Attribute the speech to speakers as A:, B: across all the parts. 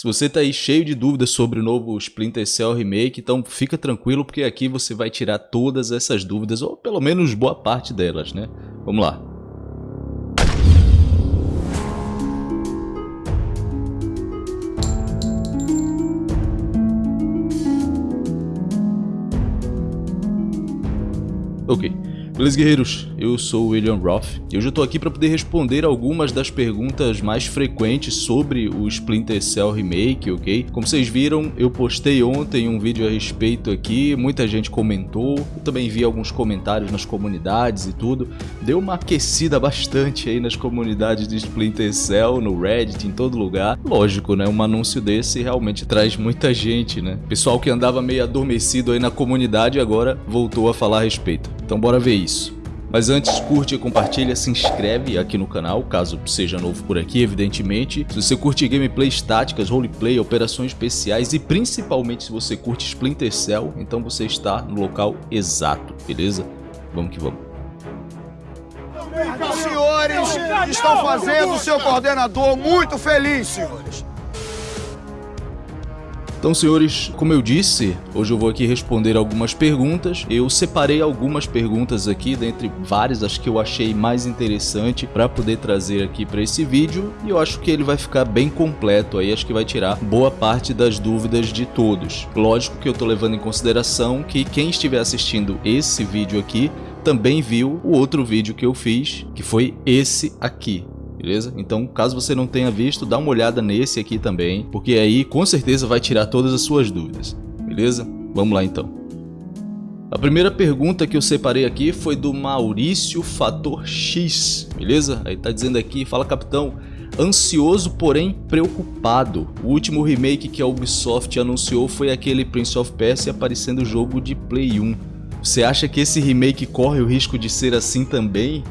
A: Se você tá aí cheio de dúvidas sobre o novo Splinter Cell Remake, então fica tranquilo porque aqui você vai tirar todas essas dúvidas, ou pelo menos boa parte delas, né? Vamos lá. Ok. Beleza, guerreiros? Eu sou o William Roth e hoje eu tô aqui para poder responder algumas das perguntas mais frequentes sobre o Splinter Cell Remake, ok? Como vocês viram, eu postei ontem um vídeo a respeito aqui, muita gente comentou, eu também vi alguns comentários nas comunidades e tudo. Deu uma aquecida bastante aí nas comunidades de Splinter Cell, no Reddit, em todo lugar. Lógico, né? Um anúncio desse realmente traz muita gente, né? Pessoal que andava meio adormecido aí na comunidade agora voltou a falar a respeito. Então bora ver isso. Mas antes, curte, compartilha, se inscreve aqui no canal, caso seja novo por aqui, evidentemente. Se você curte gameplays táticas, roleplay, operações especiais e principalmente se você curte Splinter Cell, então você está no local exato, beleza? Vamos que vamos.
B: Os senhores estão fazendo o seu coordenador muito feliz, senhores.
A: Então, senhores, como eu disse, hoje eu vou aqui responder algumas perguntas. Eu separei algumas perguntas aqui, dentre várias, as que eu achei mais interessante para poder trazer aqui para esse vídeo. E eu acho que ele vai ficar bem completo aí, acho que vai tirar boa parte das dúvidas de todos. Lógico que eu estou levando em consideração que quem estiver assistindo esse vídeo aqui também viu o outro vídeo que eu fiz, que foi esse aqui beleza? Então, caso você não tenha visto, dá uma olhada nesse aqui também, porque aí com certeza vai tirar todas as suas dúvidas, beleza? Vamos lá então. A primeira pergunta que eu separei aqui foi do Maurício Fator X, beleza? Aí tá dizendo aqui, fala capitão, ansioso porém preocupado. O último remake que a Ubisoft anunciou foi aquele Prince of Persia aparecendo jogo de Play 1. Você acha que esse remake corre o risco de ser assim também?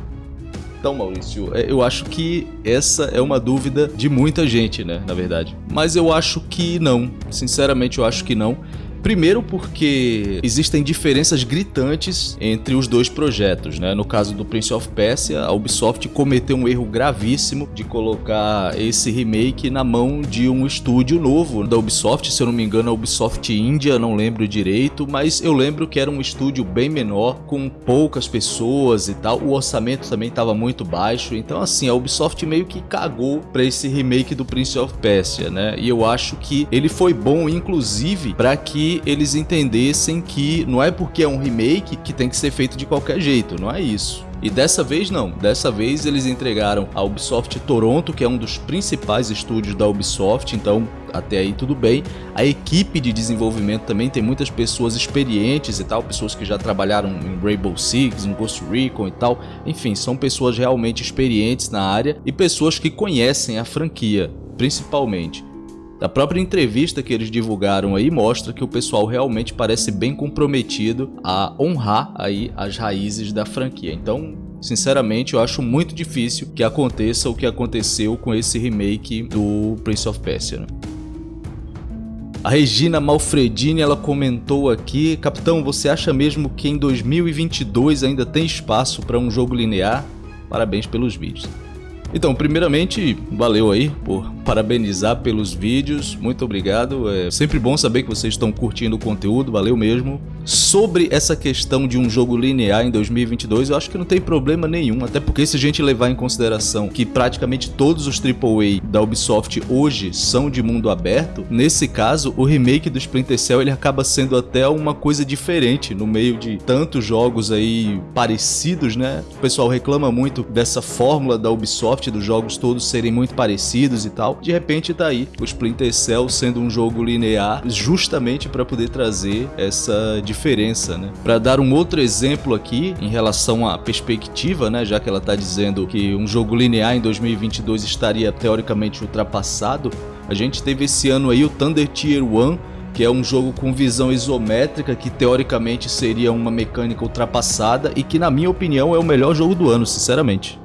A: Então, Maurício, é, eu acho que essa é uma dúvida de muita gente, né, na verdade. Mas eu acho que não. Sinceramente, eu acho que não. Primeiro porque existem diferenças gritantes entre os dois projetos, né? No caso do Prince of Persia, a Ubisoft cometeu um erro gravíssimo de colocar esse remake na mão de um estúdio novo da Ubisoft, se eu não me engano a Ubisoft India, não lembro direito, mas eu lembro que era um estúdio bem menor, com poucas pessoas e tal, o orçamento também estava muito baixo, então assim, a Ubisoft meio que cagou para esse remake do Prince of Persia, né? E eu acho que ele foi bom inclusive para que eles entendessem que não é porque é um remake que tem que ser feito de qualquer jeito, não é isso. E dessa vez não, dessa vez eles entregaram a Ubisoft Toronto, que é um dos principais estúdios da Ubisoft, então até aí tudo bem. A equipe de desenvolvimento também tem muitas pessoas experientes e tal, pessoas que já trabalharam em Rainbow Six, em Ghost Recon e tal. Enfim, são pessoas realmente experientes na área e pessoas que conhecem a franquia, principalmente. A própria entrevista que eles divulgaram aí mostra que o pessoal realmente parece bem comprometido a honrar aí as raízes da franquia. Então, sinceramente, eu acho muito difícil que aconteça o que aconteceu com esse remake do Prince of Persia. Né? A Regina Malfredini ela comentou aqui, Capitão, você acha mesmo que em 2022 ainda tem espaço para um jogo linear? Parabéns pelos vídeos. Então, primeiramente, valeu aí por parabenizar pelos vídeos, muito obrigado. É sempre bom saber que vocês estão curtindo o conteúdo, valeu mesmo. Sobre essa questão de um jogo linear em 2022, eu acho que não tem problema nenhum, até porque se a gente levar em consideração que praticamente todos os AAA da Ubisoft hoje são de mundo aberto, nesse caso, o remake do Splinter Cell ele acaba sendo até uma coisa diferente no meio de tantos jogos aí parecidos, né? O pessoal reclama muito dessa fórmula da Ubisoft, dos jogos todos serem muito parecidos e tal. De repente tá aí o Splinter Cell sendo um jogo linear justamente para poder trazer essa diferença né? Para dar um outro exemplo aqui em relação à perspectiva, né, já que ela está dizendo que um jogo linear em 2022 estaria teoricamente ultrapassado, a gente teve esse ano aí o Thunder Tier 1 que é um jogo com visão isométrica, que teoricamente seria uma mecânica ultrapassada e que na minha opinião é o melhor jogo do ano, sinceramente.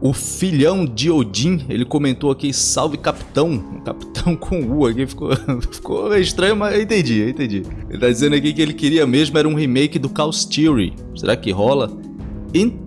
A: O filhão de Odin, ele comentou aqui, salve capitão, capitão com U aqui, ficou, ficou estranho, mas eu entendi, eu entendi. Ele tá dizendo aqui que ele queria mesmo era um remake do Chaos Theory, será que rola? Então,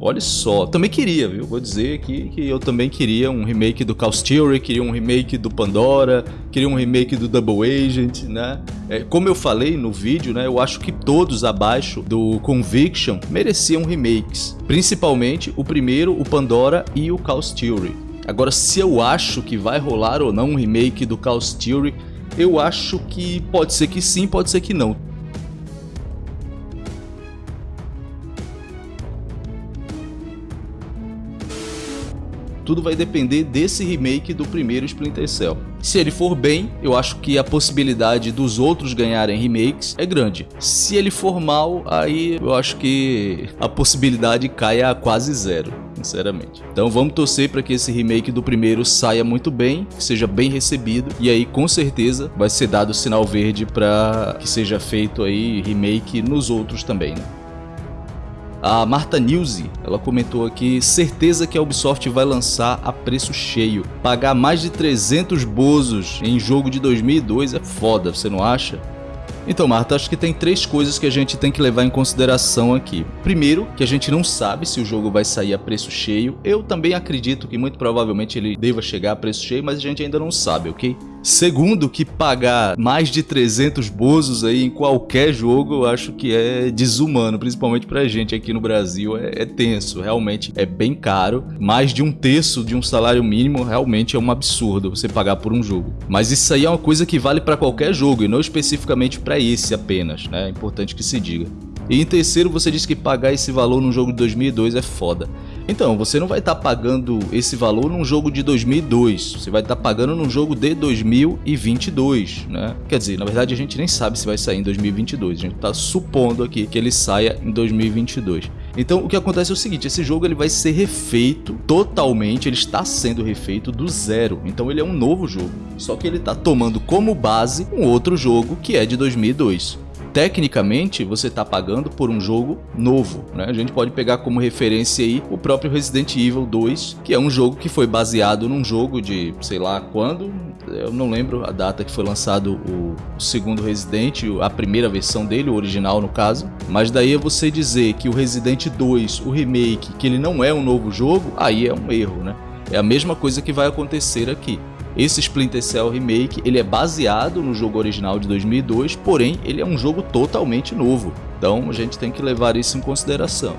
A: olha só, também queria, viu? Vou dizer aqui que eu também queria um remake do Chaos Theory, queria um remake do Pandora, queria um remake do Double Agent, né? É, como eu falei no vídeo, né? Eu acho que todos abaixo do Conviction mereciam remakes. Principalmente o primeiro, o Pandora e o Chaos Theory. Agora, se eu acho que vai rolar ou não um remake do Chaos Theory, eu acho que pode ser que sim, pode ser que não. Tudo vai depender desse remake do primeiro Splinter Cell. Se ele for bem, eu acho que a possibilidade dos outros ganharem remakes é grande. Se ele for mal, aí eu acho que a possibilidade cai a quase zero, sinceramente. Então vamos torcer para que esse remake do primeiro saia muito bem, que seja bem recebido e aí com certeza vai ser dado sinal verde para que seja feito aí remake nos outros também, né? A Marta Nilse, ela comentou aqui, certeza que a Ubisoft vai lançar a preço cheio. Pagar mais de 300 bozos em jogo de 2002 é foda, você não acha? Então, Marta, acho que tem três coisas que a gente tem que levar em consideração aqui. Primeiro, que a gente não sabe se o jogo vai sair a preço cheio. Eu também acredito que muito provavelmente ele deva chegar a preço cheio, mas a gente ainda não sabe, ok? Segundo, que pagar mais de 300 bozos aí em qualquer jogo, eu acho que é desumano, principalmente pra gente aqui no Brasil, é, é, tenso, realmente é bem caro. Mais de um terço de um salário mínimo realmente é um absurdo você pagar por um jogo. Mas isso aí é uma coisa que vale para qualquer jogo e não especificamente para esse apenas, né? É importante que se diga. E em terceiro, você disse que pagar esse valor num jogo de 2002 é foda. Então, você não vai estar tá pagando esse valor num jogo de 2002, você vai estar tá pagando num jogo de 2022, né? Quer dizer, na verdade a gente nem sabe se vai sair em 2022, a gente está supondo aqui que ele saia em 2022. Então, o que acontece é o seguinte, esse jogo ele vai ser refeito totalmente, ele está sendo refeito do zero. Então, ele é um novo jogo, só que ele está tomando como base um outro jogo que é de 2002 tecnicamente você está pagando por um jogo novo. Né? A gente pode pegar como referência aí o próprio Resident Evil 2, que é um jogo que foi baseado num jogo de sei lá quando, eu não lembro a data que foi lançado o segundo Resident, a primeira versão dele, o original no caso, mas daí é você dizer que o Resident 2, o remake, que ele não é um novo jogo, aí é um erro, né? É a mesma coisa que vai acontecer aqui. Esse Splinter Cell Remake ele é baseado no jogo original de 2002, porém ele é um jogo totalmente novo. Então a gente tem que levar isso em consideração.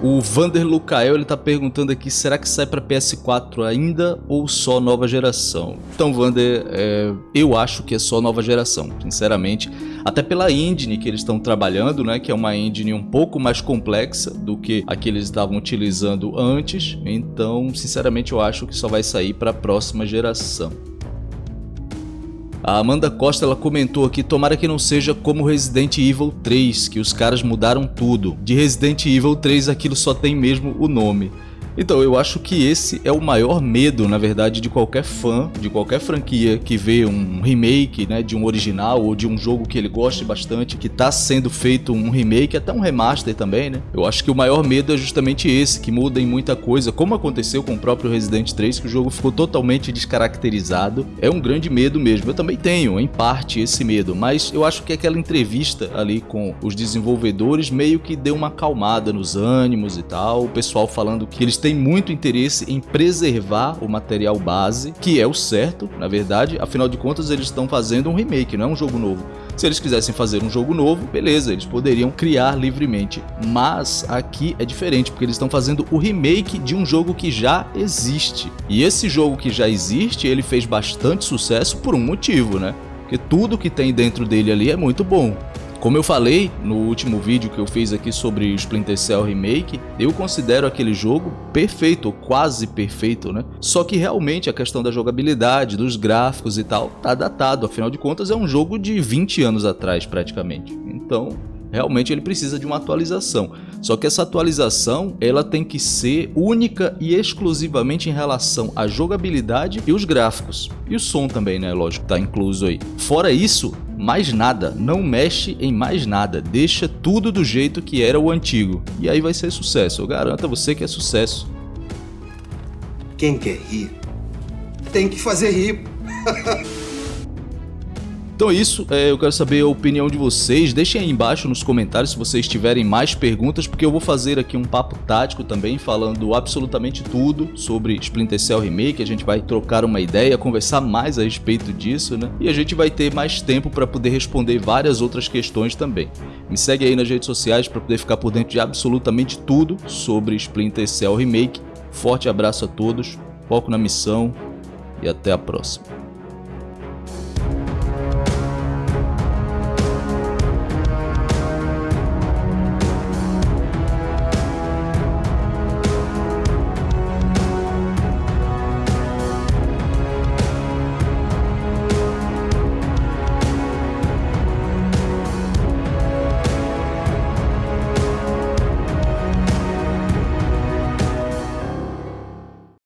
A: O Vander Lucael ele tá perguntando aqui, será que sai para PS4 ainda ou só nova geração? Então, Vander, é, eu acho que é só nova geração, sinceramente. Até pela engine que eles estão trabalhando, né, que é uma engine um pouco mais complexa do que a que eles estavam utilizando antes. Então, sinceramente, eu acho que só vai sair para a próxima geração. A Amanda Costa ela comentou aqui, tomara que não seja como Resident Evil 3, que os caras mudaram tudo. De Resident Evil 3 aquilo só tem mesmo o nome. Então, eu acho que esse é o maior medo, na verdade, de qualquer fã, de qualquer franquia que vê um remake, né, de um original ou de um jogo que ele goste bastante, que está sendo feito um remake, até um remaster também, né? Eu acho que o maior medo é justamente esse, que muda em muita coisa, como aconteceu com o próprio Resident 3, que o jogo ficou totalmente descaracterizado. É um grande medo mesmo. Eu também tenho, em parte, esse medo, mas eu acho que aquela entrevista ali com os desenvolvedores meio que deu uma acalmada nos ânimos e tal, o pessoal falando que eles têm muito interesse em preservar o material base, que é o certo, na verdade, afinal de contas eles estão fazendo um remake, não é um jogo novo. Se eles quisessem fazer um jogo novo, beleza, eles poderiam criar livremente. Mas aqui é diferente, porque eles estão fazendo o remake de um jogo que já existe. E esse jogo que já existe, ele fez bastante sucesso por um motivo, né? Porque tudo que tem dentro dele ali é muito bom. Como eu falei no último vídeo que eu fiz aqui sobre Splinter Cell Remake, eu considero aquele jogo perfeito, quase perfeito, né? Só que realmente a questão da jogabilidade, dos gráficos e tal, tá datado, afinal de contas é um jogo de 20 anos atrás praticamente. Então, realmente ele precisa de uma atualização. Só que essa atualização ela tem que ser única e exclusivamente em relação à jogabilidade e os gráficos. E o som também, né? Lógico, tá incluso aí. Fora isso, mais nada, não mexe em mais nada, deixa tudo do jeito que era o antigo. E aí vai ser sucesso, eu garanto a você que é sucesso.
C: Quem quer rir, tem que fazer rir.
A: Então é isso, é, eu quero saber a opinião de vocês, deixem aí embaixo nos comentários se vocês tiverem mais perguntas, porque eu vou fazer aqui um papo tático também, falando absolutamente tudo sobre Splinter Cell Remake, a gente vai trocar uma ideia, conversar mais a respeito disso, né? E a gente vai ter mais tempo para poder responder várias outras questões também. Me segue aí nas redes sociais para poder ficar por dentro de absolutamente tudo sobre Splinter Cell Remake. Forte abraço a todos, foco na missão e até a próxima.